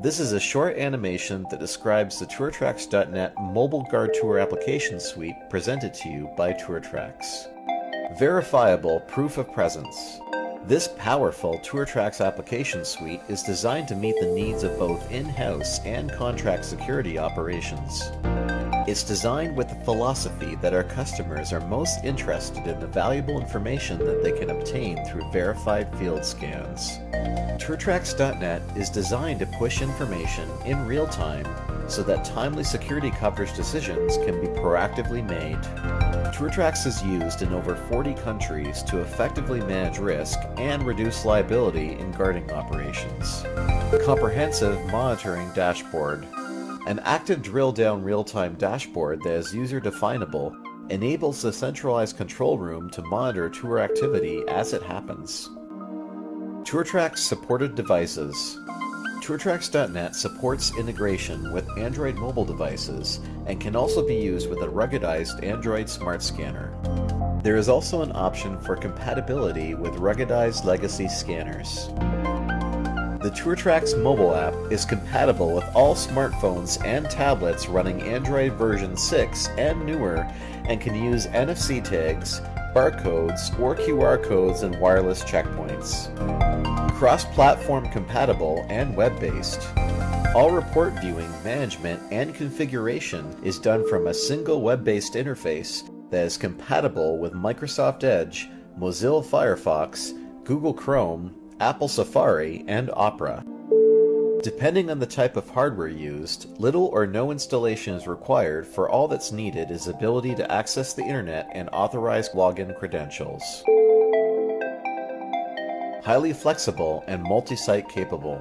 This is a short animation that describes the TourTrax.net Mobile Guard Tour application suite presented to you by TourTrax. Verifiable Proof of Presence. This powerful TourTrax application suite is designed to meet the needs of both in-house and contract security operations. It's designed with the philosophy that our customers are most interested in the valuable information that they can obtain through verified field scans. TourTrax.net is designed to push information in real time so that timely security coverage decisions can be proactively made. TourTrax is used in over 40 countries to effectively manage risk and reduce liability in guarding operations. Comprehensive Monitoring Dashboard An active drill-down real-time dashboard that is user-definable enables the centralized control room to monitor tour activity as it happens. TourTrax supported devices. TourTrax.net supports integration with Android mobile devices and can also be used with a ruggedized Android Smart Scanner. There is also an option for compatibility with ruggedized legacy scanners. The TourTrax mobile app is compatible with all smartphones and tablets running Android version 6 and newer and can use NFC tags, barcodes, or QR codes and wireless checkpoints. Cross-platform compatible and web-based. All report viewing, management, and configuration is done from a single web-based interface that is compatible with Microsoft Edge, Mozilla Firefox, Google Chrome, Apple Safari, and Opera. Depending on the type of hardware used, little or no installation is required for all that's needed is ability to access the internet and authorized login credentials. Highly flexible and multi-site capable.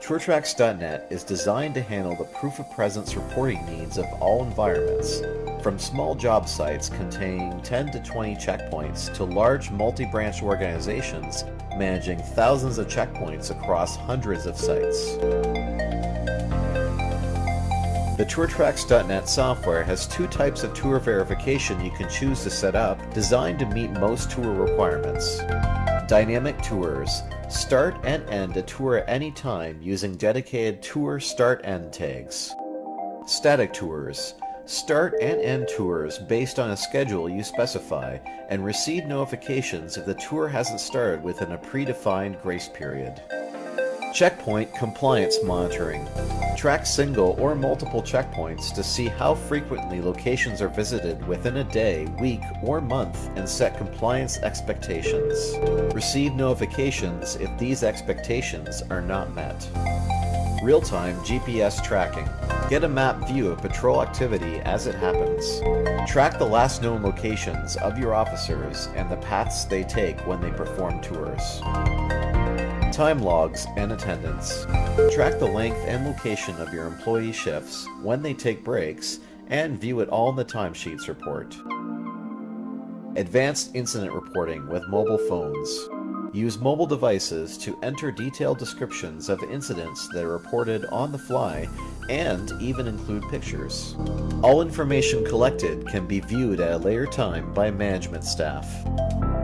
TourTrax.net is designed to handle the proof of presence reporting needs of all environments, from small job sites containing 10 to 20 checkpoints to large multi-branch organizations managing thousands of checkpoints across hundreds of sites. The TourTrax.net software has two types of tour verification you can choose to set up designed to meet most tour requirements. Dynamic Tours Start and end a tour at any time using dedicated Tour Start End tags. Static Tours Start and end tours based on a schedule you specify and receive notifications if the tour hasn't started within a predefined grace period. Checkpoint Compliance Monitoring Track single or multiple checkpoints to see how frequently locations are visited within a day, week, or month and set compliance expectations. Receive notifications if these expectations are not met. Real-time GPS tracking. Get a map view of patrol activity as it happens. Track the last known locations of your officers and the paths they take when they perform tours. Time logs and attendance. Track the length and location of your employee shifts, when they take breaks, and view it all in the timesheets report. Advanced incident reporting with mobile phones. Use mobile devices to enter detailed descriptions of incidents that are reported on the fly and even include pictures. All information collected can be viewed at a later time by management staff.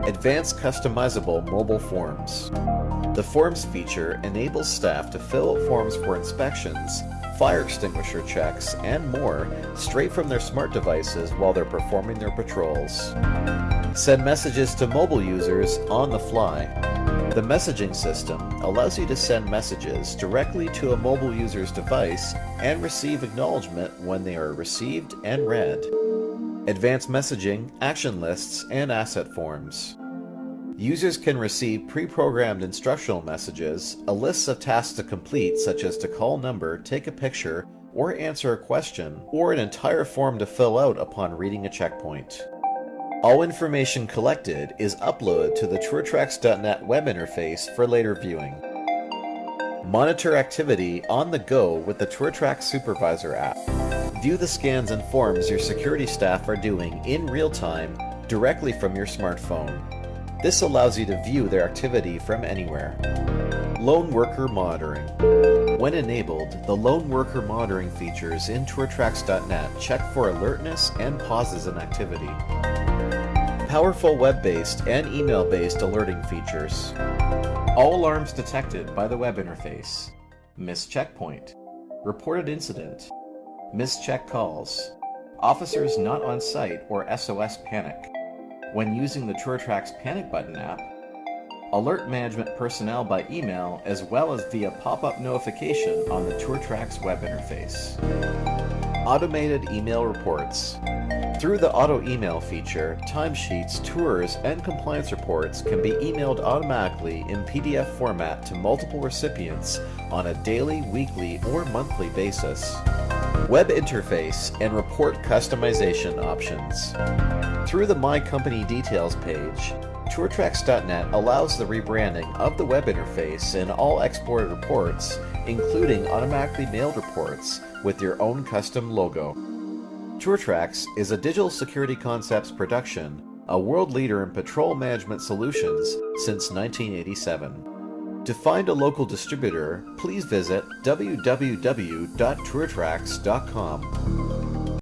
Advanced customizable mobile forms. The Forms feature enables staff to fill out forms for inspections, fire extinguisher checks, and more straight from their smart devices while they're performing their patrols. Send messages to mobile users on the fly. The messaging system allows you to send messages directly to a mobile user's device and receive acknowledgement when they are received and read. Advanced messaging, action lists, and asset forms. Users can receive pre-programmed instructional messages, a list of tasks to complete such as to call number, take a picture, or answer a question, or an entire form to fill out upon reading a checkpoint. All information collected is uploaded to the TourTrax.net web interface for later viewing. Monitor activity on the go with the TourTrax Supervisor app. View the scans and forms your security staff are doing in real time directly from your smartphone. This allows you to view their activity from anywhere. Lone Worker Monitoring. When enabled, the Lone Worker Monitoring features in TourTrax.net check for alertness and pauses in activity. Powerful web-based and email-based alerting features. All alarms detected by the web interface. Missed checkpoint. Reported incident. Missed check calls. Officers not on site or SOS panic. When using the TourTrax Panic Button app, alert management personnel by email as well as via pop-up notification on the TourTrax web interface. Automated email reports. Through the auto email feature, timesheets, tours, and compliance reports can be emailed automatically in PDF format to multiple recipients on a daily, weekly, or monthly basis. Web interface and report customization options. Through the My Company Details page, TourTrax.net allows the rebranding of the web interface and all exported reports, including automatically mailed reports, with your own custom logo. TourTrax is a digital security concepts production, a world leader in patrol management solutions since 1987. To find a local distributor, please visit www.tourtrax.com.